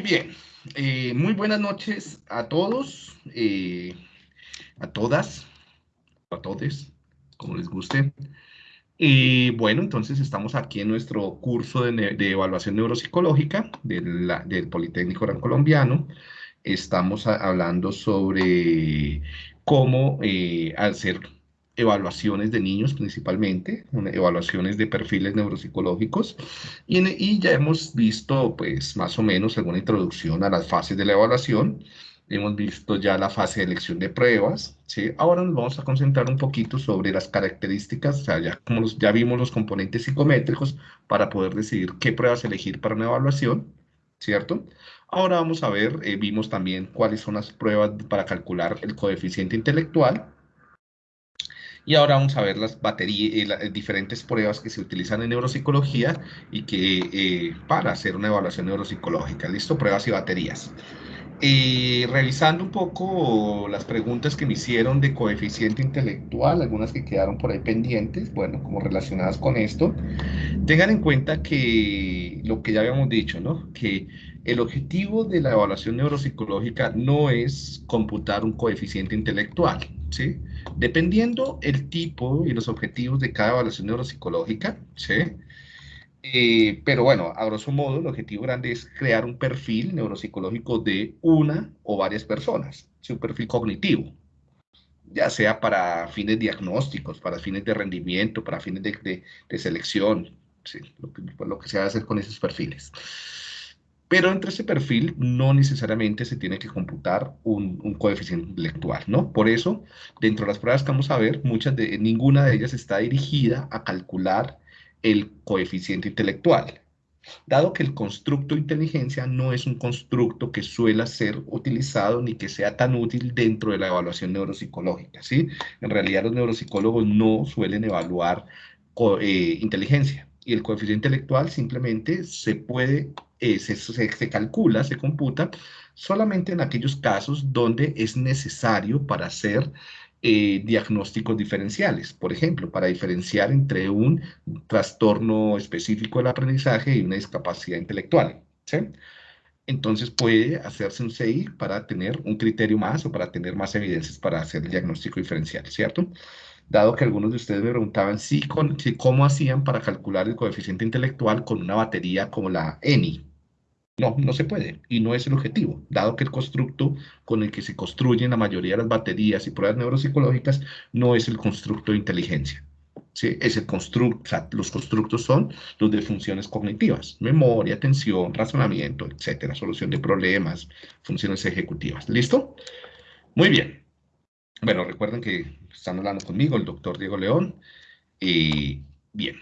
bien, eh, muy buenas noches a todos, eh, a todas, a todos, como les guste. Y bueno, entonces estamos aquí en nuestro curso de, evaluación neuropsicológica del Politécnico Gran Colombiano. Estamos hablando sobre cómo eh, hacer evaluaciones de niños principalmente, evaluaciones de perfiles neuropsicológicos, y, ya hemos visto pues más o menos alguna introducción a las fases de la evaluación, hemos visto ya la fase de elección de pruebas, ¿sí? ahora nos vamos a concentrar un poquito sobre las características, o sea, ya, como ya vimos los componentes psicométricos para poder decidir qué pruebas elegir para una evaluación, ¿cierto? Ahora vamos a ver, eh, vimos también cuáles son las pruebas para calcular el coeficiente intelectual, y ahora vamos a ver las baterías, eh, diferentes pruebas que se utilizan en neuropsicología y que eh, para hacer una evaluación neuropsicológica. ¿Listo? Pruebas y baterías. Y revisando un poco las preguntas que me hicieron de coeficiente intelectual, algunas que quedaron por ahí pendientes, bueno, como relacionadas con esto, tengan en cuenta que lo que ya habíamos dicho, ¿no? Que el objetivo de la evaluación neuropsicológica no es computar un coeficiente intelectual, ¿sí? Dependiendo el tipo y los objetivos de cada evaluación neuropsicológica, ¿sí? Eh, pero bueno, a grosso modo, el objetivo grande es crear un perfil neuropsicológico de una o varias personas, un perfil cognitivo, ya sea para fines diagnósticos, para fines de rendimiento, para fines de, selección, lo, que, lo que se va a hacer con esos perfiles. Pero entre ese perfil no necesariamente se tiene que computar un, coeficiente intelectual, ¿no? Por eso, dentro de las pruebas que vamos a ver, ninguna de ellas está dirigida a calcular el coeficiente intelectual, dado que el constructo inteligencia no es un constructo que suele ser utilizado ni que sea tan útil dentro de la evaluación neuropsicológica, ¿sí? En realidad los neuropsicólogos no suelen evaluar eh, inteligencia y el coeficiente intelectual simplemente se puede, eh, se, se, calcula, se computa solamente en aquellos casos donde es necesario para hacer eh, diagnósticos diferenciales. Por ejemplo, para diferenciar entre un trastorno específico del aprendizaje y una discapacidad intelectual. Entonces puede hacerse un CI para tener un criterio más o para tener más evidencias para hacer el diagnóstico diferencial, ¿cierto? Dado que algunos de ustedes me preguntaban si, con, cómo hacían para calcular el coeficiente intelectual con una batería como la ENI, no, no se puede y no es el objetivo, dado que el constructo con el que se construyen la mayoría de las baterías y pruebas neuropsicológicas no es el constructo de inteligencia. ¿sí? Es el o sea, los constructos son los de funciones cognitivas, memoria, atención, razonamiento, etcétera, solución de problemas, funciones ejecutivas. ¿Listo? Muy bien. Bueno, recuerden que están hablando conmigo el doctor Diego León. Y bien,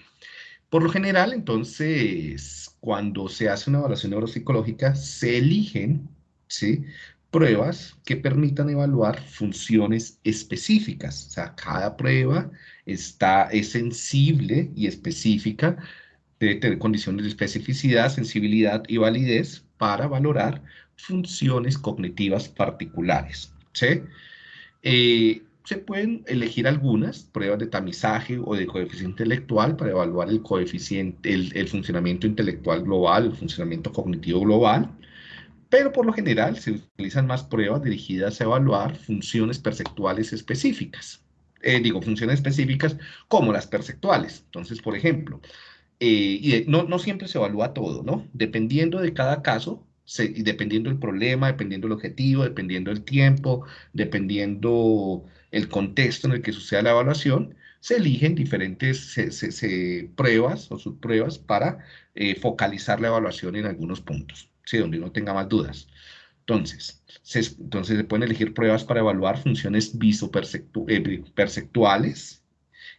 por lo general, entonces, cuando se hace una evaluación neuropsicológica, se eligen ¿sí? pruebas que permitan evaluar funciones específicas. O sea, cada prueba está, es sensible y específica, debe tener condiciones de especificidad, sensibilidad y validez para valorar funciones cognitivas particulares. ¿sí? Eh, se pueden elegir algunas pruebas de tamizaje o de coeficiente intelectual para evaluar el coeficiente, el, funcionamiento intelectual global, el funcionamiento cognitivo global, pero por lo general se utilizan más pruebas dirigidas a evaluar funciones perceptuales específicas. Eh, digo, funciones específicas como las perceptuales. Entonces, por ejemplo, eh, no, no siempre se evalúa todo, ¿no? Dependiendo de cada caso, se, dependiendo del problema, dependiendo del objetivo, dependiendo del tiempo, dependiendo el contexto en el que suceda la evaluación, se eligen diferentes pruebas o subpruebas para eh, focalizar la evaluación en algunos puntos, ¿sí? donde uno tenga más dudas. Entonces se, entonces, se pueden elegir pruebas para evaluar funciones visoperceptuales eh,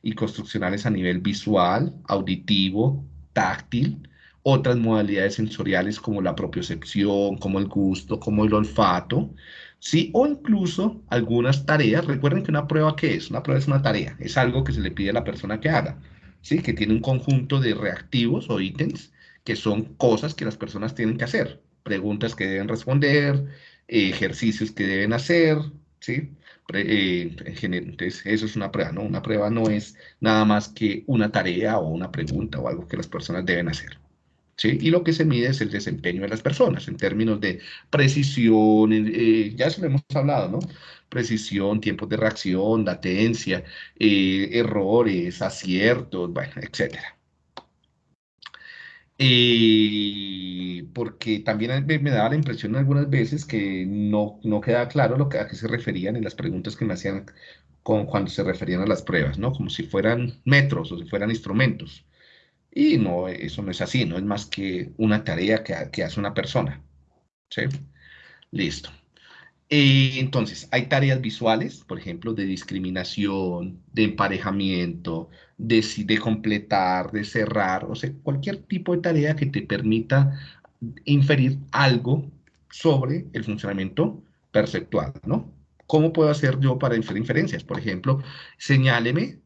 y construccionales a nivel visual, auditivo, táctil, otras modalidades sensoriales como la propiocepción, como el gusto, como el olfato, ¿sí? O incluso algunas tareas. Recuerden que una prueba, ¿qué es? Una prueba es una tarea, es algo que se le pide a la persona que haga, ¿sí? Que tiene un conjunto de reactivos o ítems que son cosas que las personas tienen que hacer, preguntas que deben responder, ejercicios que deben hacer, ¿sí? Eh, entonces, eso es una prueba, ¿no? Una prueba no es nada más que una tarea o una pregunta o algo que las personas deben hacer. ¿Sí? Y lo que se mide es el desempeño de las personas en términos de precisión, eh, ya eso lo hemos hablado, ¿no? Precisión, tiempos de reacción, latencia, eh, errores, aciertos, bueno, etcétera. Eh, porque también me, daba la impresión algunas veces que no, no quedaba claro lo que, a qué se referían en las preguntas que me hacían con, cuando se referían a las pruebas, ¿no? Como si fueran metros o si fueran instrumentos. Y no, eso no es así, no es más que una tarea que, que hace una persona. Listo. Eh, entonces, hay tareas visuales, por ejemplo, de discriminación, de emparejamiento, de, de completar, de cerrar, o sea, cualquier tipo de tarea que te permita inferir algo sobre el funcionamiento perceptual, ¿no? ¿Cómo puedo hacer yo para inferir inferencias? Por ejemplo, señáleme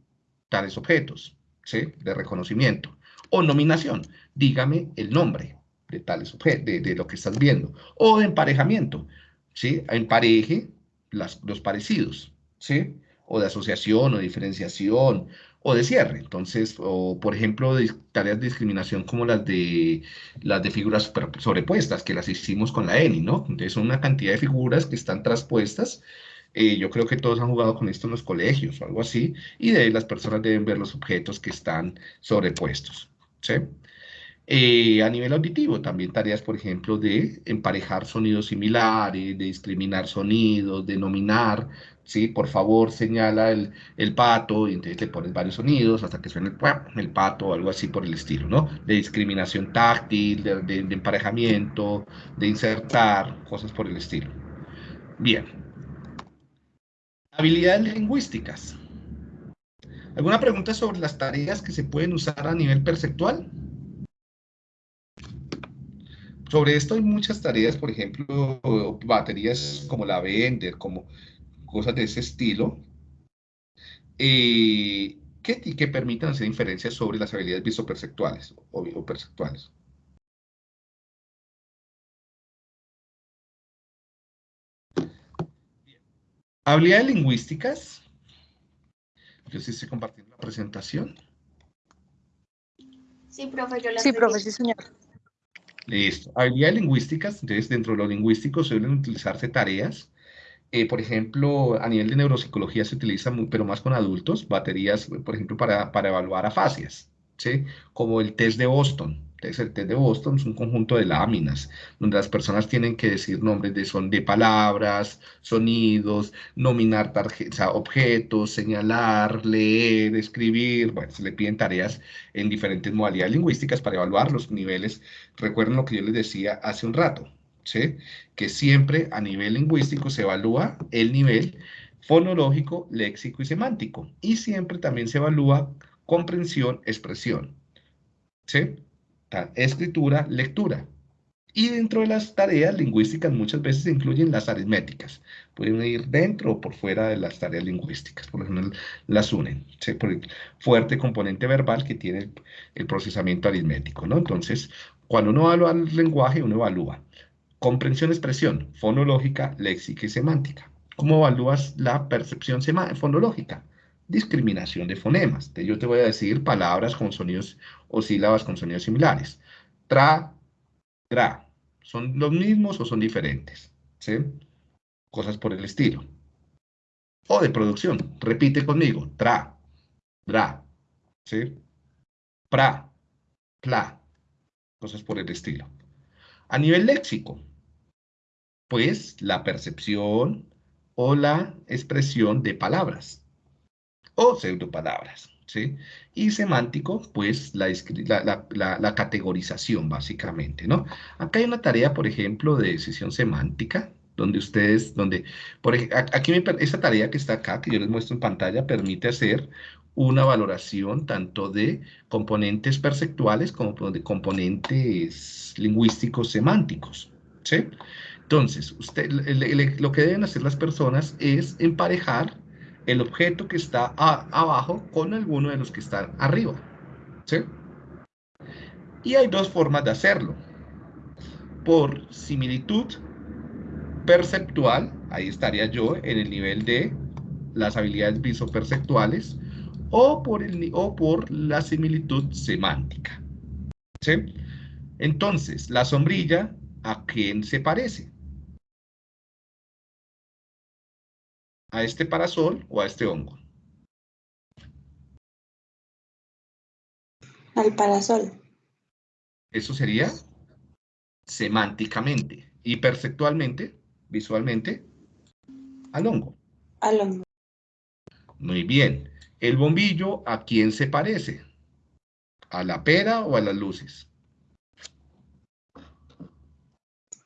tales objetos, ¿sí? De reconocimiento. O nominación, dígame el nombre de tales objetos, de, lo que estás viendo. O de emparejamiento, ¿sí? Empareje los parecidos, ¿sí? O de asociación o diferenciación o de cierre. Entonces, o por ejemplo, de tareas de discriminación como las de las de figuras sobrepuestas, que las hicimos con la ENI, ¿no? Entonces, son una cantidad de figuras que están traspuestas eh, yo creo que todos han jugado con esto en los colegios o algo así, y de ahí las personas deben ver los objetos que están sobrepuestos. ¿Sí? Eh, a nivel auditivo, también tareas, por ejemplo, de emparejar sonidos similares, de discriminar sonidos, de nominar, ¿sí? Por favor, señala el, el pato, y entonces le pones varios sonidos hasta que suene el, el pato o algo así por el estilo, ¿no? De discriminación táctil, de, emparejamiento, de insertar, cosas por el estilo. Bien. Habilidades lingüísticas. ¿Alguna pregunta sobre las tareas que se pueden usar a nivel perceptual? Sobre esto hay muchas tareas, por ejemplo, baterías como la Vender, como cosas de ese estilo, eh, que, permitan hacer inferencias sobre las habilidades visoperceptuales o, perceptuales. Habilidades lingüísticas yo sí estoy compartiendo la presentación. Sí, profe, yo la Sí, profe, sí, señor. Listo. Habilidades lingüísticas, entonces dentro de lo lingüístico suelen utilizarse tareas. Eh, por ejemplo, a nivel de neuropsicología se utiliza, pero más con adultos, baterías, por ejemplo, para, para evaluar afasias, ¿sí? Como el test de Boston el test de Boston es un conjunto de láminas, donde las personas tienen que decir nombres de, son, palabras, sonidos, nominar objetos, señalar, leer, escribir. Bueno, se le piden tareas en diferentes modalidades lingüísticas para evaluar los niveles. Recuerden lo que yo les decía hace un rato, ¿sí? que siempre a nivel lingüístico se evalúa el nivel fonológico, léxico y semántico. Y siempre también se evalúa comprensión, expresión. ¿Sí? Escritura, lectura. Y dentro de las tareas lingüísticas muchas veces se incluyen las aritméticas. Pueden ir dentro o por fuera de las tareas lingüísticas. Por ejemplo, las unen. Por el fuerte componente verbal que tiene el, procesamiento aritmético. ¿no? Entonces, cuando uno evalúa el lenguaje, uno evalúa comprensión, expresión, fonológica, léxica y semántica. ¿Cómo evalúas la percepción fonológica? Discriminación de fonemas. yo te voy a decir palabras con sonidos o sílabas con sonidos similares. Tra, tra. ¿Son los mismos o son diferentes? ¿Sí? Cosas por el estilo. O de producción. Repite conmigo. Tra, dra. ¿Sí? Pra, pla. Cosas por el estilo. A nivel léxico, pues la percepción o la expresión de palabras o pseudopalabras. ¿sí? Y semántico, pues la, la, categorización, básicamente, ¿no? Acá hay una tarea, por ejemplo, de decisión semántica, donde ustedes, donde, por aquí esta tarea que está acá, que yo les muestro en pantalla, permite hacer una valoración tanto de componentes perceptuales como de componentes lingüísticos semánticos, ¿sí? Entonces, usted, lo que deben hacer las personas es emparejar el objeto que está abajo con alguno de los que están arriba. ¿sí? Y hay dos formas de hacerlo. Por similitud perceptual, ahí estaría yo en el nivel de las habilidades visoperceptuales, o por, el, o por la similitud semántica. ¿sí? Entonces, la sombrilla, ¿a quién se parece? ¿A este parasol o a este hongo? Al parasol. Eso sería semánticamente y perceptualmente, visualmente, al hongo. Al hongo. Muy bien. ¿El bombillo a quién se parece? ¿A la pera o a las luces?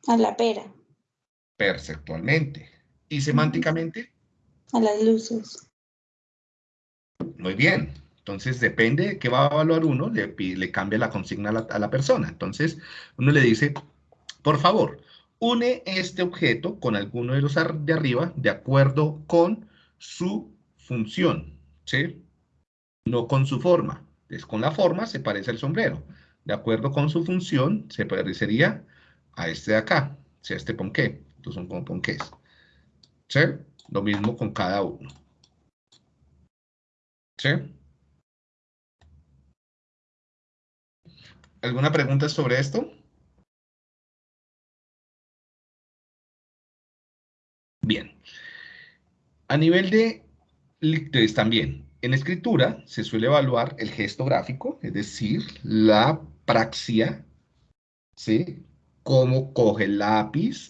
A la pera. Perceptualmente. ¿Y semánticamente? A las luces. Muy bien. Entonces, depende de qué va a evaluar uno, le, le cambia la consigna a la, persona. Entonces, uno le dice, por favor, une este objeto con alguno de los de arriba de acuerdo con su función, ¿sí? No con su forma. Es con la forma se parece al sombrero. De acuerdo con su función, se parecería a este de acá, ¿sí? a este ponqué. Son como ponqués. ¿Sí? Lo mismo con cada uno. ¿Sí? ¿Alguna pregunta sobre esto? Bien. A nivel de lectores también, en escritura se suele evaluar el gesto gráfico, es decir, la praxia, ¿sí? Cómo coge el lápiz,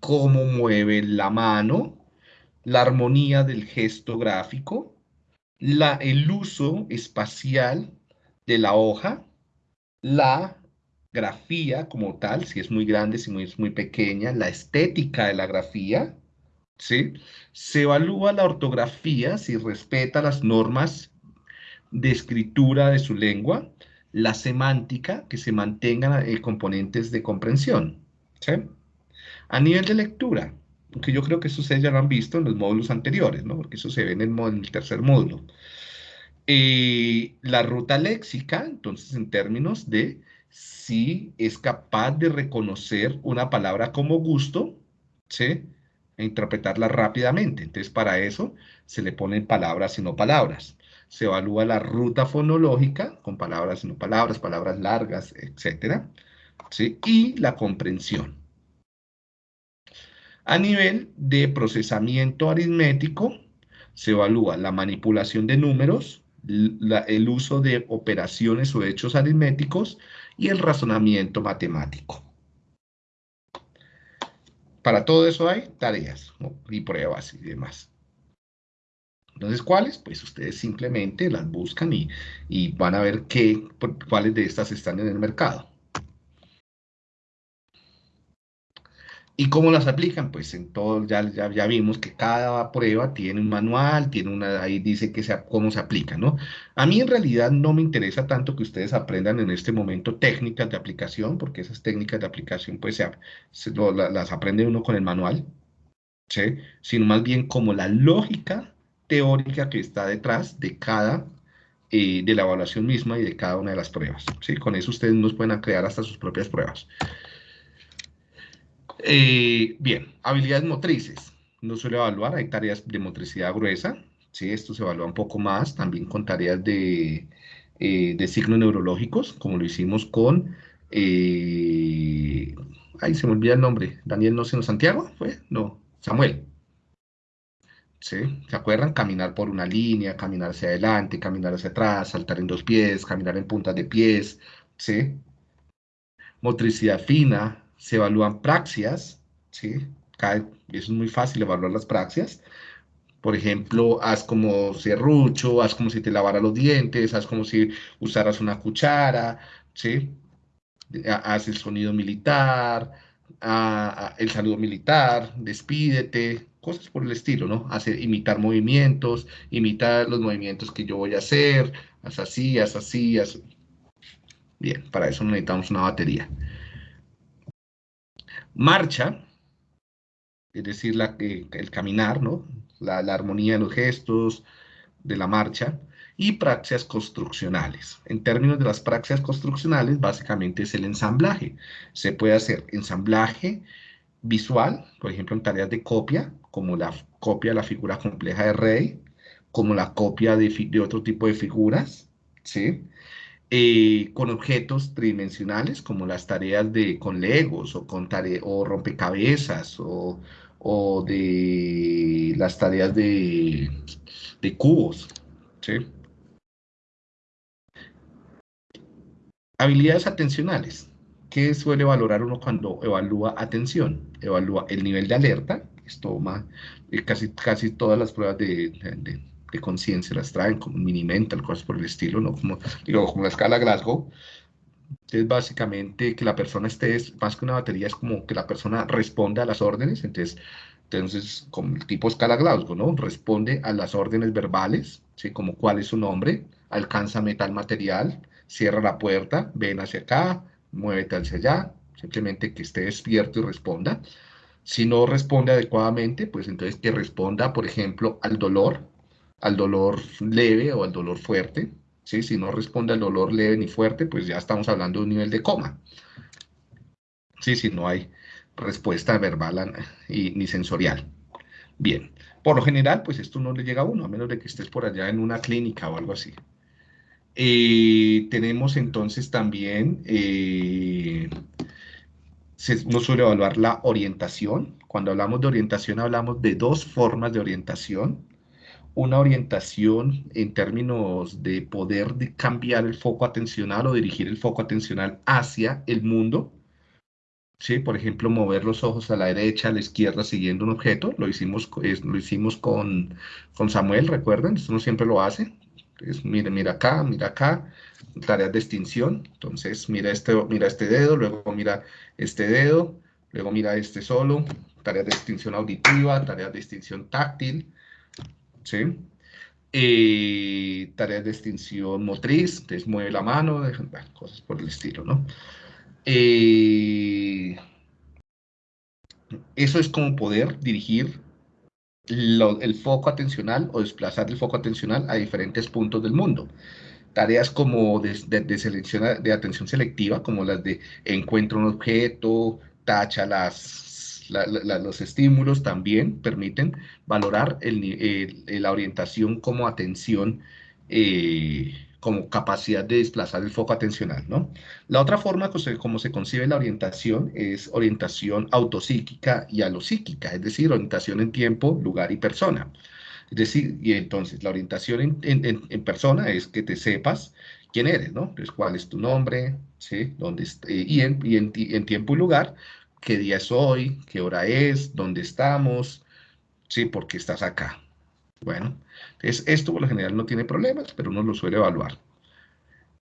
cómo mueve la mano, la armonía del gesto gráfico, la, el uso espacial de la hoja, la grafía como tal, si es muy grande, si es muy pequeña, la estética de la grafía, ¿sí? Se evalúa la ortografía si respeta las normas de escritura de su lengua, la semántica, que se mantengan eh, componentes de comprensión, ¿sí? A nivel de lectura, que yo creo que eso ustedes ya lo han visto en los módulos anteriores, ¿no? Porque eso se ve en el, tercer módulo. Eh, la ruta léxica, entonces en términos de si es capaz de reconocer una palabra como gusto, ¿sí? E interpretarla rápidamente. Entonces para eso se le ponen palabras y no palabras. Se evalúa la ruta fonológica con palabras y no palabras, palabras largas, etc. ¿sí? Y la comprensión. A nivel de procesamiento aritmético, se evalúa la manipulación de números, el uso de operaciones o hechos aritméticos y el razonamiento matemático. Para todo eso hay tareas y pruebas y demás. Entonces, ¿cuáles? Pues ustedes simplemente las buscan y, y van a ver qué, cuáles de estas están en el mercado. ¿Y cómo las aplican? Pues en todo, ya, ya, vimos que cada prueba tiene un manual, tiene una, ahí dice que sea, cómo se aplica, ¿no? A mí en realidad no me interesa tanto que ustedes aprendan en este momento técnicas de aplicación, porque esas técnicas de aplicación pues se, las aprende uno con el manual, ¿sí? Sino más bien como la lógica teórica que está detrás de cada, eh, de la evaluación misma y de cada una de las pruebas, ¿sí? Con eso ustedes nos pueden crear hasta sus propias pruebas. Eh, bien, habilidades motrices. No suele evaluar, hay tareas de motricidad gruesa. ¿sí? Esto se evalúa un poco más, también con tareas de, eh, signos neurológicos, como lo hicimos con... Eh, ay, se me olvida el nombre. Daniel, no sé, Santiago, ¿fue? No, Samuel. ¿Sí? ¿Se acuerdan? Caminar por una línea, caminar hacia adelante, caminar hacia atrás, saltar en dos pies, caminar en puntas de pies, ¿sí? Motricidad fina, se evalúan praxias, ¿sí? eso es muy fácil evaluar las praxias. Por ejemplo, haz como serrucho, haz como si te lavara los dientes, haz como si usaras una cuchara, ¿sí? Haz el sonido militar, el saludo militar, despídete, cosas por el estilo, ¿no? Hacer, imitar movimientos, imitar los movimientos que yo voy a hacer, haz así, haz así, haz... Bien, para eso necesitamos una batería. Marcha, es decir, la, el caminar, ¿no? La, armonía de los gestos, de la marcha, y praxias construccionales. En términos de las praxias construccionales, básicamente es el ensamblaje. Se puede hacer ensamblaje visual, por ejemplo, en tareas de copia, como la copia de la figura compleja de Rey, como la copia de, de otro tipo de figuras, ¿sí? Eh, con objetos tridimensionales, como las tareas de con legos o con o rompecabezas o, o, de las tareas de, de cubos. ¿sí? Habilidades atencionales. ¿Qué suele valorar uno cuando evalúa atención? Evalúa el nivel de alerta, esto más, eh, casi, casi todas las pruebas de, conciencia las traen, como mini mental, cosas por el estilo, ¿no? Como, digo, como la escala Glasgow, es básicamente que la persona esté, más que una batería, es como que la persona responda a las órdenes, entonces, entonces como el tipo escala Glasgow, ¿no? Responde a las órdenes verbales, ¿sí? Como cuál es su nombre, alcanza metal material, cierra la puerta, ven hacia acá, muévete hacia allá, simplemente que esté despierto y responda. Si no responde adecuadamente, pues entonces que responda, por ejemplo, al dolor, al dolor leve o al dolor fuerte. ¿sí? Si no responde al dolor leve ni fuerte, pues ya estamos hablando de un nivel de coma. ¿Sí? Si no hay respuesta verbal ni sensorial. Bien, por lo general, pues esto no le llega a uno, a menos de que estés por allá en una clínica o algo así. Eh, tenemos entonces también, eh, se, uno suele evaluar la orientación. Cuando hablamos de orientación, hablamos de dos formas de orientación. Una orientación en términos de poder cambiar el foco atencional o dirigir el foco atencional hacia el mundo. ¿Sí? Por ejemplo, mover los ojos a la derecha, a la izquierda, siguiendo un objeto. Lo hicimos, lo hicimos con, con Samuel, recuerden, esto uno siempre lo hace. Entonces, mira, mira acá, mira acá, tareas de extinción. Entonces, mira este, mira este dedo, luego mira este dedo, luego mira este solo, tareas de extinción auditiva, tareas de extinción táctil, ¿sí? Eh, tareas de extinción motriz, entonces mueve la mano, cosas por el estilo, ¿no? Eh, eso es como poder dirigir el foco atencional o desplazar el foco atencional a diferentes puntos del mundo. Tareas como de, de, selección de atención selectiva, como las de encuentra un objeto, tacha las, los estímulos, también permiten valorar el, la orientación como atención eh, como capacidad de desplazar el foco atencional, ¿no? La otra forma como se concibe la orientación es orientación autopsíquica y alopsíquica, es decir, orientación en tiempo, lugar y persona. Es decir, y entonces la orientación en, persona es que te sepas quién eres, ¿no? Entonces, cuál es tu nombre, ¿sí? ¿Dónde eh, y, en, y en, tiempo y lugar, qué día es hoy, qué hora es, dónde estamos, ¿sí? ¿Por qué estás acá? Bueno, entonces esto por lo general no tiene problemas, pero uno lo suele evaluar.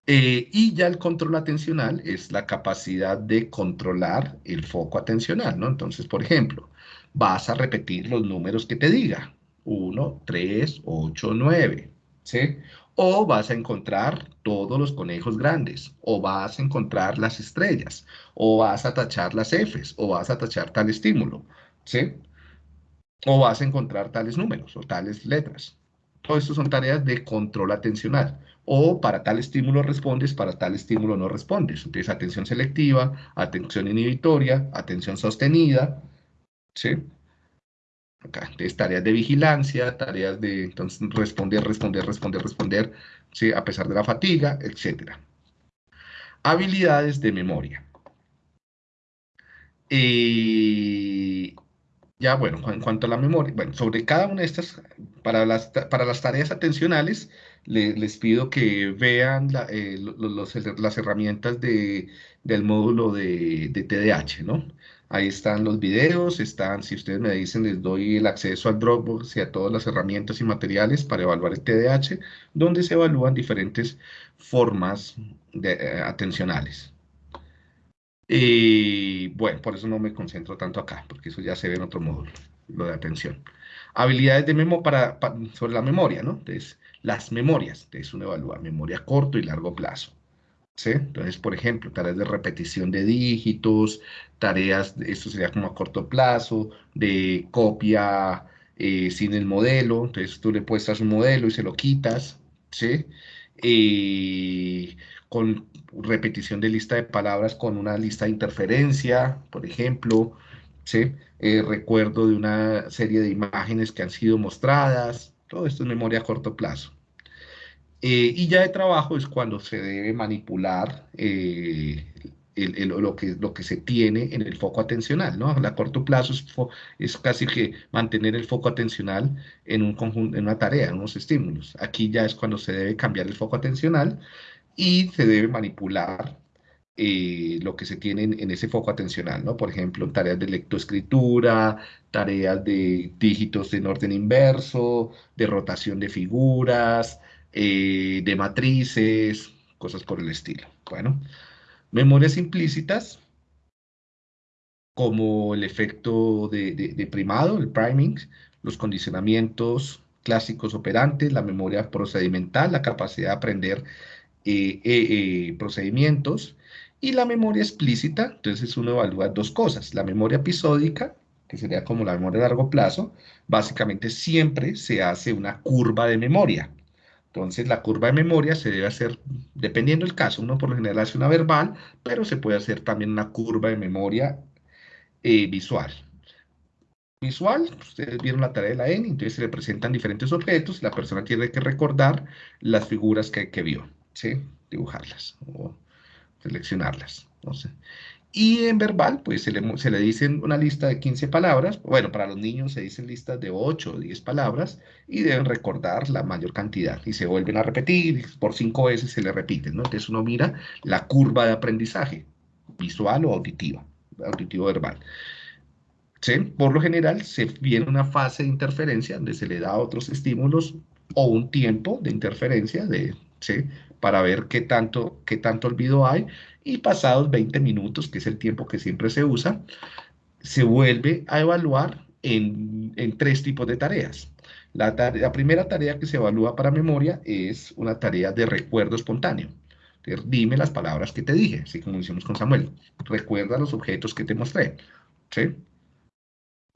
Eh, y ya el control atencional es la capacidad de controlar el foco atencional, ¿no? Entonces, por ejemplo, vas a repetir los números que te diga. 1, 3, 8, 9, ¿sí? O vas a encontrar todos los conejos grandes, o vas a encontrar las estrellas, o vas a tachar las Fs, o vas a tachar tal estímulo, ¿sí? o vas a encontrar tales números o tales letras. Todo esto son tareas de control atencional. O para tal estímulo respondes, para tal estímulo no respondes. Entonces, atención selectiva, atención inhibitoria, atención sostenida, ¿sí? Acá, tareas de vigilancia, tareas de entonces, responder, responder, responder, responder, ¿sí? a pesar de la fatiga, etc. Habilidades de memoria. Eh, ya, bueno, en cuanto a la memoria, bueno, sobre cada una de estas, para las, para las tareas atencionales, les pido que vean eh, las herramientas de, del módulo de, de, TDAH, ¿no? Ahí están los videos, están, si ustedes me dicen, les doy el acceso al Dropbox y a todas las herramientas y materiales para evaluar el TDAH, donde se evalúan diferentes formas de, eh, atencionales. Y bueno, por eso no me concentro tanto acá, porque eso ya se ve en otro módulo, lo de atención. Habilidades de memo para, sobre la memoria, ¿no? Entonces, las memorias, entonces uno evalúa memoria corto y largo plazo. Entonces, por ejemplo, tareas de repetición de dígitos, tareas, esto sería como a corto plazo, de copia eh, sin el modelo, entonces tú le puestas un modelo y se lo quitas, ¿sí? Eh, con repetición de lista de palabras con una lista de interferencia, por ejemplo, ¿sí? Eh, recuerdo de una serie de imágenes que han sido mostradas, todo esto es memoria a corto plazo. Eh, y ya de trabajo es cuando se debe manipular eh, lo, que, lo que se tiene en el foco atencional, ¿no? A corto plazo es, casi que mantener el foco atencional en, un conjunto, en una tarea, en unos estímulos. Aquí ya es cuando se debe cambiar el foco atencional y se debe manipular eh, lo que se tiene en, ese foco atencional, ¿no? Por ejemplo, tareas de lectoescritura, tareas de dígitos en orden inverso, de rotación de figuras, eh, de matrices, cosas por el estilo. Bueno, memorias implícitas, como el efecto de, primado, el priming, los condicionamientos clásicos operantes, la memoria procedimental, la capacidad de aprender eh, eh, procedimientos, y la memoria explícita, entonces uno evalúa dos cosas, la memoria episódica, que sería como la memoria a largo plazo, básicamente siempre se hace una curva de memoria, entonces, la curva de memoria se debe hacer, dependiendo del caso, uno por lo general hace una verbal, pero se puede hacer también una curva de memoria eh, visual. Visual, ustedes vieron la tarea de la N, entonces se le presentan diferentes objetos y la persona tiene que recordar las figuras que, que vio, ¿sí? Dibujarlas o seleccionarlas. No sé. Y en verbal, pues se le, se le, dicen una lista de 15 palabras. Bueno, para los niños se dicen listas de 8 o 10 palabras y deben recordar la mayor cantidad. Y se vuelven a repetir, por 5 veces se le repiten, ¿no? Entonces uno mira la curva de aprendizaje, visual o auditiva, auditivo verbal. ¿Sí? Por lo general se viene una fase de interferencia donde se le da otros estímulos o un tiempo de interferencia de, para ver qué tanto, qué tanto olvido hay y pasados 20 minutos, que es el tiempo que siempre se usa, se vuelve a evaluar en, tres tipos de tareas. La, la, primera tarea que se evalúa para memoria es una tarea de recuerdo espontáneo. dime las palabras que te dije, así como hicimos con Samuel. Recuerda los objetos que te mostré. ¿sí?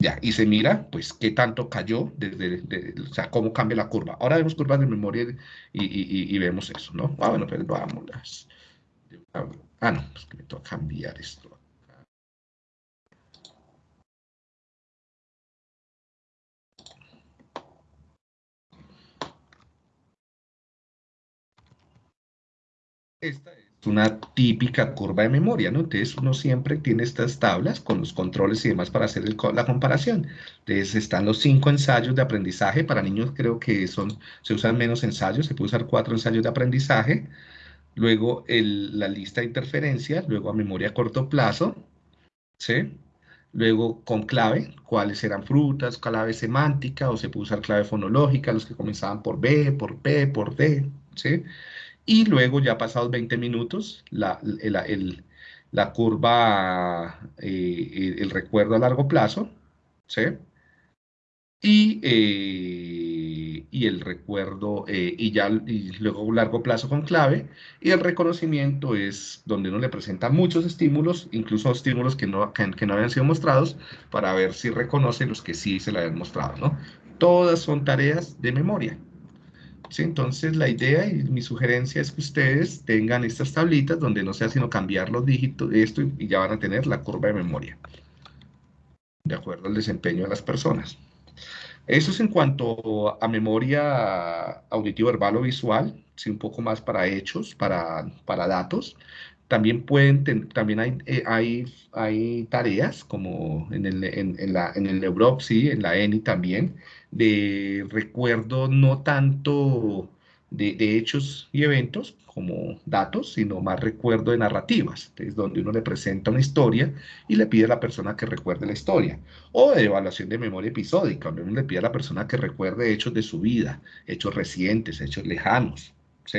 Ya, y se mira, pues, qué tanto cayó, desde, o sea, cómo cambia la curva. Ahora vemos curvas de memoria y, y, vemos eso, ¿no? Ah, bueno, pero vamos. Ah, no, pues que me toca cambiar esto. Esta es una típica curva de memoria, ¿no? Entonces uno siempre tiene estas tablas con los controles y demás para hacer la comparación. Entonces están los cinco ensayos de aprendizaje. Para niños creo que son, se usan menos ensayos, se puede usar cuatro ensayos de aprendizaje luego la lista de interferencias, luego a memoria a corto plazo, ¿sí? Luego con clave, cuáles eran frutas, clave semántica, o se puede usar clave fonológica, los que comenzaban por B, por P, por D, ¿sí? Y luego, ya pasados 20 minutos, la, la curva, eh, el recuerdo a largo plazo, ¿sí? Y... Eh, y el recuerdo, eh, y ya y luego largo plazo con clave, y el reconocimiento es donde uno le presenta muchos estímulos, incluso estímulos que no, que, no habían sido mostrados, para ver si reconoce los que sí se le habían mostrado, ¿no? Todas son tareas de memoria. Entonces la idea y mi sugerencia es que ustedes tengan estas tablitas donde no sea sino cambiar los dígitos esto y ya van a tener la curva de memoria, de acuerdo al desempeño de las personas. Eso es en cuanto a memoria auditiva, verbal o visual, sí, un poco más para hechos, para, para datos. También, pueden también hay, eh, hay, hay, tareas, como en el, en, la, en el Europe, sí, en la ENI también, de recuerdo no tanto de, de hechos y eventos, como datos, sino más recuerdo de narrativas, es donde uno le presenta una historia y le pide a la persona que recuerde la historia, o de evaluación de memoria episódica, donde uno le pide a la persona que recuerde hechos de su vida, hechos recientes, hechos lejanos, ¿sí?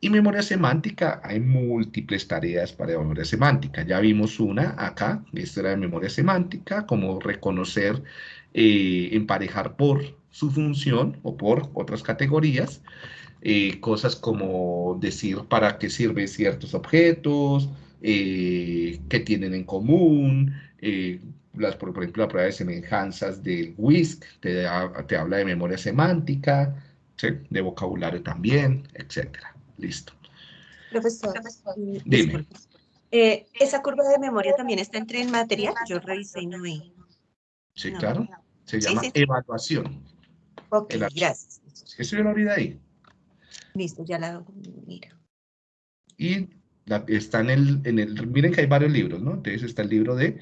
Y memoria semántica, hay múltiples tareas para memoria semántica. Ya vimos una acá, esta era de memoria semántica, como reconocer, eh, emparejar por su función o por otras categorías. Eh, cosas como decir para qué sirven ciertos objetos, eh, qué tienen en común, las, por, ejemplo, la prueba de semejanzas del WISC te habla de memoria semántica, de vocabulario también, etcétera. Listo. Profesor, Dime. ¿Esa curva de memoria también está en tren material? Yo revisé y no vi. Sí, claro. Se llama evaluación. Ok, gracias. Eso yo lo vi ahí. Listo, ya la mira. Y está en el, en el, miren que hay varios libros, ¿no? Entonces está el libro de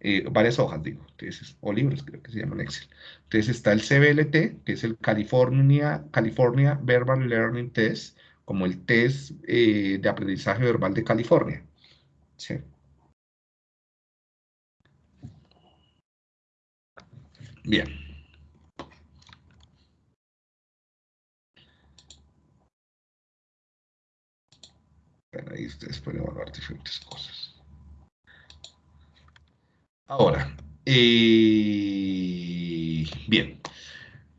eh, varias hojas, digo, entonces, o libros creo que se llaman Excel. Entonces está el CBLT, que es el California, California Verbal Learning Test, como el test eh, de aprendizaje verbal de California. ¿sí? Bien. ahí ustedes pueden evaluar diferentes cosas. Ahora, eh, bien.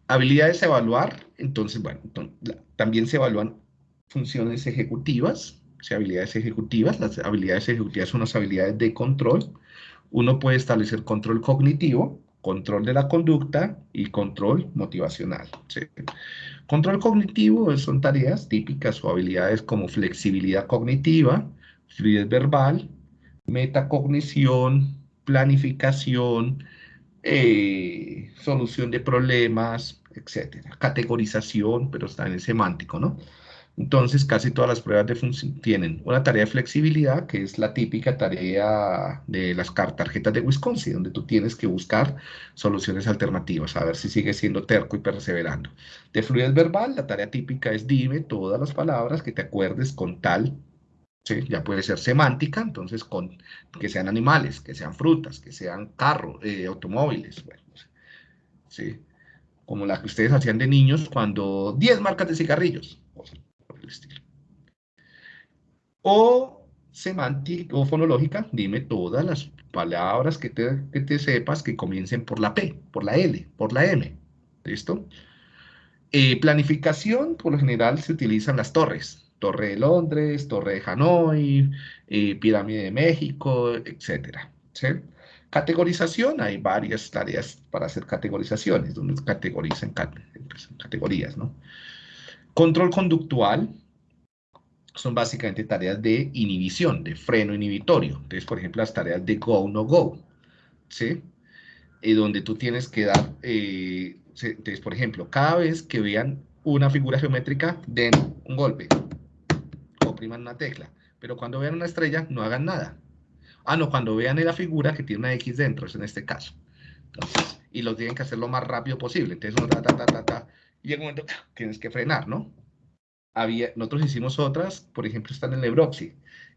Habilidades evaluar. Entonces, bueno, también se evalúan funciones ejecutivas, o sea, habilidades ejecutivas. Las habilidades ejecutivas son las habilidades de control. Uno puede establecer control cognitivo, control de la conducta y control motivacional. Control cognitivo son tareas típicas o habilidades como flexibilidad cognitiva, fluidez verbal, metacognición, planificación, eh, solución de problemas, etc. Categorización, pero está en el semántico, ¿no? Entonces, casi todas las pruebas de tienen una tarea de flexibilidad, que es la típica tarea de las tarjetas de Wisconsin, donde tú tienes que buscar soluciones alternativas, a ver si sigues siendo terco y perseverando. De fluidez verbal, la tarea típica es dime todas las palabras que te acuerdes con tal, ¿sí? ya puede ser semántica, entonces con que sean animales, que sean frutas, que sean carros, eh, automóviles, bueno, ¿sí? como la que ustedes hacían de niños cuando 10 marcas de cigarrillos, estilo. O semántica o fonológica, dime todas las palabras que te, sepas que comiencen por la P, por la L, por la M. ¿Listo? Eh, planificación, por lo general se utilizan las torres. Torre de Londres, Torre de Hanoi, eh, Pirámide de México, etc. Categorización, hay varias tareas para hacer categorizaciones, donde categorizan categorías, ¿no? Control conductual son básicamente tareas de inhibición, de freno inhibitorio. Entonces, por ejemplo, las tareas de go, no go, ¿sí? Y donde tú tienes que dar, eh, entonces, por ejemplo, cada vez que vean una figura geométrica, den un golpe, opriman una tecla. Pero cuando vean una estrella, no hagan nada. Ah, no, cuando vean la figura que tiene una X dentro, es en este caso. Entonces, y lo tienen que hacer lo más rápido posible. Entonces, uno ta, ta, ta, ta, ta, y en un momento tienes que frenar, ¿no? Había, nosotros hicimos otras, por ejemplo, están en Lebroxy,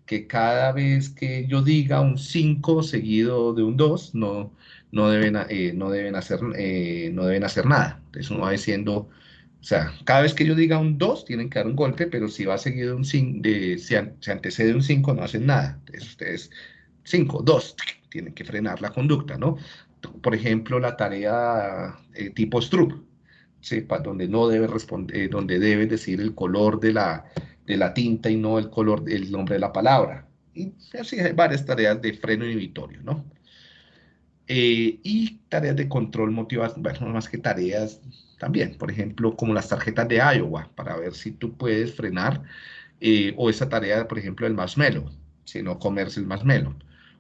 que cada vez que yo diga un 5 seguido de un 2, no, no, deben, eh, no, deben hacer, eh, no deben hacer nada. Entonces uno va diciendo, o sea, cada vez que yo diga un 2, tienen que dar un golpe, pero si va seguido un 5, de, si se antecede un 5, no hacen nada. Entonces ustedes, 5, 2, tienen que frenar la conducta, ¿no? Por ejemplo, la tarea eh, tipo Stroop, sepa donde no debe responder, eh, donde debe decir el color de la, de la tinta y no el color, el nombre de la palabra. Y así hay varias tareas de freno inhibitorio, ¿no? Eh, y tareas de control motivación, bueno, más que tareas también, por ejemplo, como las tarjetas de Iowa, para ver si tú puedes frenar, eh, o esa tarea, por ejemplo, del marshmallow, si no comerse el marshmallow,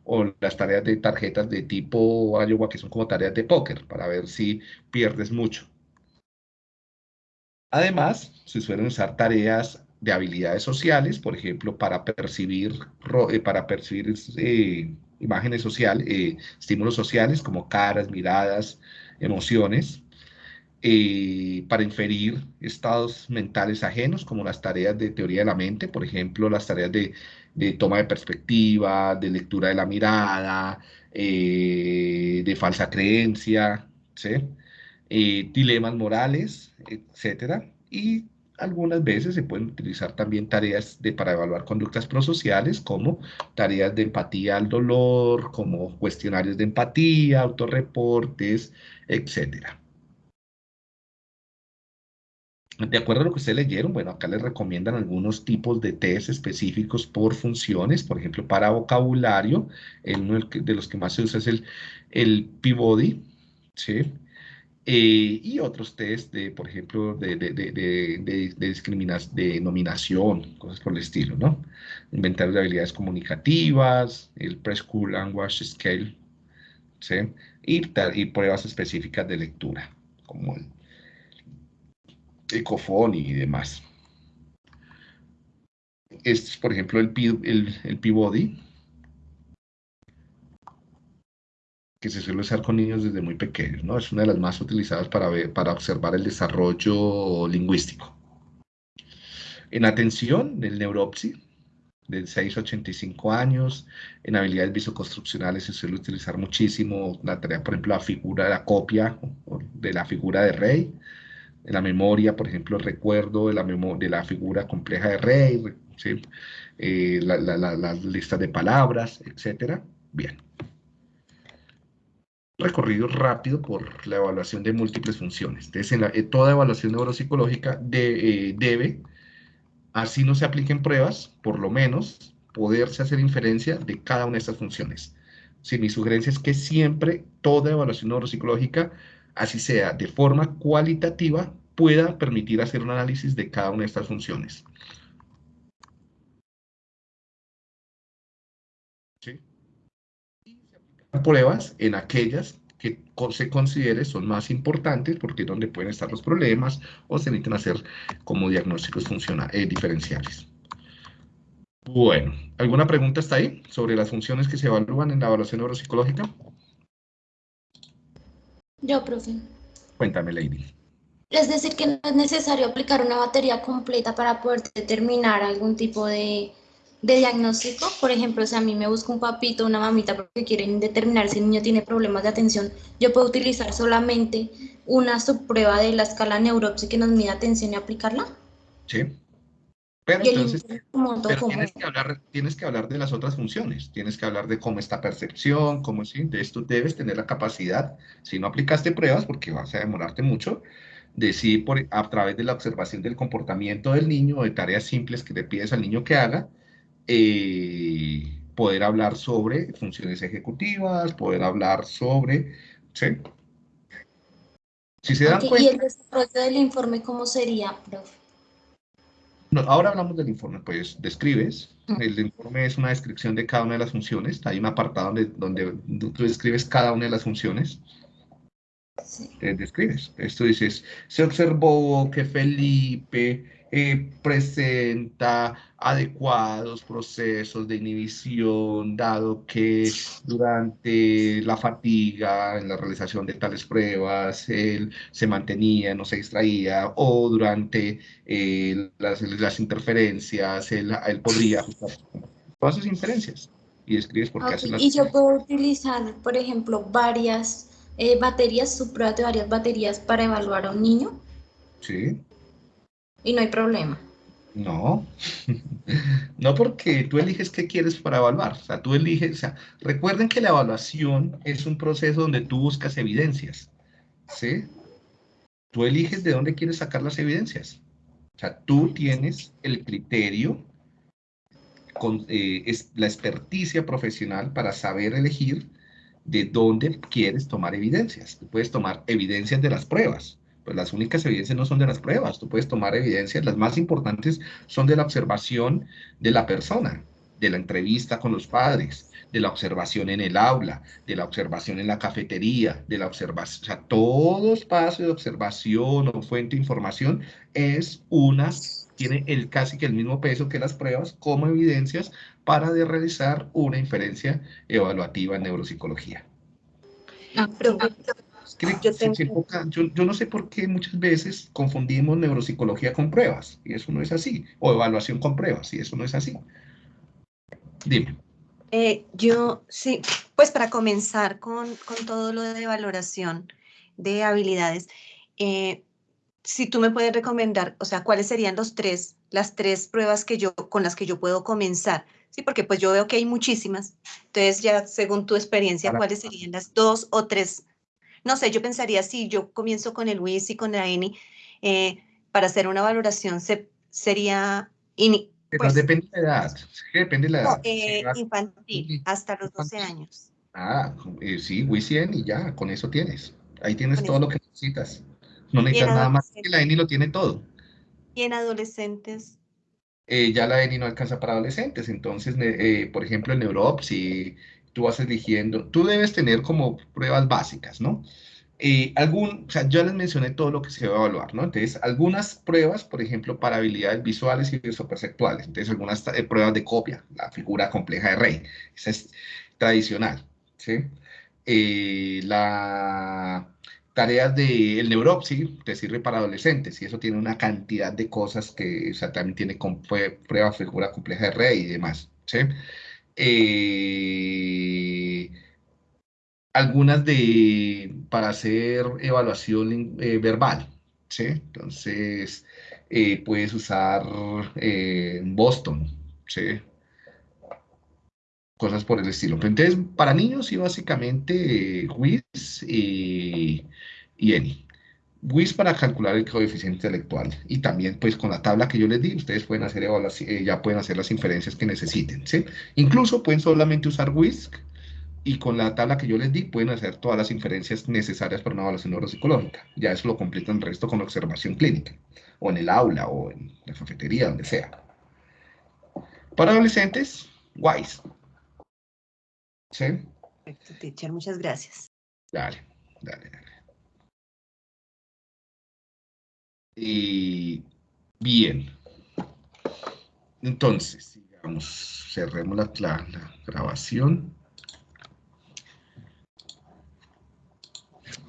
o las tareas de tarjetas de tipo Iowa, que son como tareas de póker, para ver si pierdes mucho. Además, se suelen usar tareas de habilidades sociales, por ejemplo, para percibir, eh, para percibir eh, imágenes sociales, eh, estímulos sociales como caras, miradas, emociones, para inferir estados mentales ajenos, como las tareas de teoría de la mente, por ejemplo, las tareas de, de toma de perspectiva, de lectura de la mirada, de falsa creencia, ¿sí? Eh, dilemas morales, etcétera, y algunas veces se pueden utilizar también tareas de, para evaluar conductas prosociales, como tareas de empatía al dolor, como cuestionarios de empatía, autorreportes, etcétera. De acuerdo a lo que ustedes leyeron, bueno, acá les recomiendan algunos tipos de test específicos por funciones, por ejemplo, para vocabulario, uno de los que más se usa es el, el Peabody, ¿sí? Eh, y otros test, de, por ejemplo, de, de, de, de, discriminación, de nominación, cosas por el estilo, ¿no? Inventario de habilidades comunicativas, el Preschool Language Scale, ¿sí? Y, y pruebas específicas de lectura, como el Ecofon y demás. Este es, por ejemplo, el, el, el P-Body, que se suele usar con niños desde muy pequeños, ¿no? Es una de las más utilizadas para, ver, para observar el desarrollo lingüístico. En atención, el neuropsi, de 6 a 85 años. En habilidades visoconstruccionales se suele utilizar muchísimo la tarea, por ejemplo, la figura de la copia de la figura de rey. En la memoria, por ejemplo, el recuerdo de la, de la figura compleja de rey, eh, las listas de palabras, etc. Bien. Recorrido rápido por la evaluación de múltiples funciones. Entonces, en, eh, toda evaluación neuropsicológica eh, debe así no se apliquen pruebas, por lo menos poderse hacer inferencia de cada una de estas funciones. Si mi sugerencia es que siempre toda evaluación neuropsicológica, así sea de forma cualitativa, pueda permitir hacer un análisis de cada una de estas funciones. Pruebas en aquellas que se considere son más importantes porque es donde pueden estar los problemas o se necesitan hacer como diagnósticos funcionales, eh, diferenciales. Bueno, ¿alguna pregunta está ahí sobre las funciones que se evalúan en la evaluación neuropsicológica? Yo, profe. Cuéntame, Lady. Es decir, que no es necesario aplicar una batería completa para poder determinar algún tipo de de diagnóstico, por ejemplo, si a mí me busca un papito o una mamita porque quieren determinar si el niño tiene problemas de atención, yo puedo utilizar solamente una subprueba de la escala neuropsi que nos mide atención y aplicarla. Sí. Pero entonces, tienes, que hablar, tienes que hablar de las otras funciones, tienes que hablar de cómo está percepción, cómo sí, de esto debes tener la capacidad, si no aplicaste pruebas, porque vas a demorarte mucho, de si por, a través de la observación del comportamiento del niño, de tareas simples que le pides al niño que haga, eh, poder hablar sobre funciones ejecutivas, poder hablar sobre... ¿sí? Si se dan cuenta... ¿Y el desarrollo del informe cómo sería, profe? ahora hablamos del informe, pues describes, el informe es una descripción de cada una de las funciones, hay un apartado donde, donde tú describes cada una de las funciones, sí. describes, esto dices, se observó que Felipe eh, presenta adecuados procesos de inhibición, dado que durante la fatiga, en la realización de tales pruebas, él se mantenía, no se distraía, o durante eh, las, interferencias, él, podría ajustar todas esas inferencias y describes por qué hace las Y yo puedo utilizar, por ejemplo, varias eh, baterías, subpruebas de varias baterías para evaluar a un niño. Sí. Y no hay problema. No, no porque tú eliges qué quieres para evaluar, o sea, tú eliges, o sea, recuerden que la evaluación es un proceso donde tú buscas evidencias, ¿sí? Tú eliges de dónde quieres sacar las evidencias, o sea, tú tienes el criterio, con, eh, es la experticia profesional para saber elegir de dónde quieres tomar evidencias. Tú puedes tomar evidencias de las pruebas, pues las únicas evidencias no son de las pruebas, tú puedes tomar evidencias, las más importantes son de la observación de la persona, de la entrevista con los padres, de la observación en el aula, de la observación en la cafetería, de la observación, o sea, todo espacio de observación o fuente de información es una, tiene el, casi que el mismo peso que las pruebas como evidencias para de realizar una inferencia evaluativa en neuropsicología. Ah, yo, no sé por qué muchas veces confundimos neuropsicología con pruebas, y eso no es así, o evaluación con pruebas, y eso no es así. Dime. Eh, yo, sí, pues para comenzar con, todo lo de valoración de habilidades, eh, si tú me puedes recomendar, o sea, cuáles serían los tres, las tres pruebas que yo, con las que yo puedo comenzar, sí, porque pues yo veo que hay muchísimas, entonces ya según tu experiencia, ¿cuáles serían las dos o tres no sé, yo pensaría si yo comienzo con el WIS y con la ENI, eh, para hacer una valoración se, sería... pues, depende de la edad, depende de la edad. Eh, infantil, hasta los 12 años. Ah, eh, sí, WIS y ENI, ya, con eso tienes. Ahí tienes todo lo que necesitas. No necesitas nada más que la ENI lo tiene todo. ¿Y en adolescentes? ya la ENI no alcanza para adolescentes, entonces, por ejemplo, el Neuropsi, tú vas eligiendo, tú debes tener como pruebas básicas, ¿no? Eh, algún, o sea, yo les mencioné todo lo que se va a evaluar, ¿no? Entonces, algunas pruebas, por ejemplo, para habilidades visuales y visoperceptuales. Entonces, algunas eh, pruebas de copia, la figura compleja de Rey. Esa es tradicional, ¿sí? Eh, la tareas del de neuropsi te sirve para adolescentes y eso tiene una cantidad de cosas que o sea, también tiene prueba figura compleja de Rey y demás, ¿sí? Eh, algunas de, para hacer evaluación eh, verbal. Entonces, eh, puedes usar Boston. Cosas por el estilo. Entonces, para niños, sí, básicamente, WIS y, y ENI. WIS para calcular el coeficiente intelectual y también pues con la tabla que yo les di ustedes pueden hacer eh, ya pueden hacer las inferencias que necesiten ¿sí? incluso pueden solamente usar WISC y con la tabla que yo les di pueden hacer todas las inferencias necesarias para una evaluación neuropsicológica. Ya eso lo completan el resto con observación clínica o en el aula o en la cafetería donde sea. Para adolescentes WISE. ¿sí? Perfecto, teacher, muchas gracias. Dale, dale, dale Y bien. Entonces, sigamos, cerremos la, grabación.